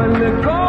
when the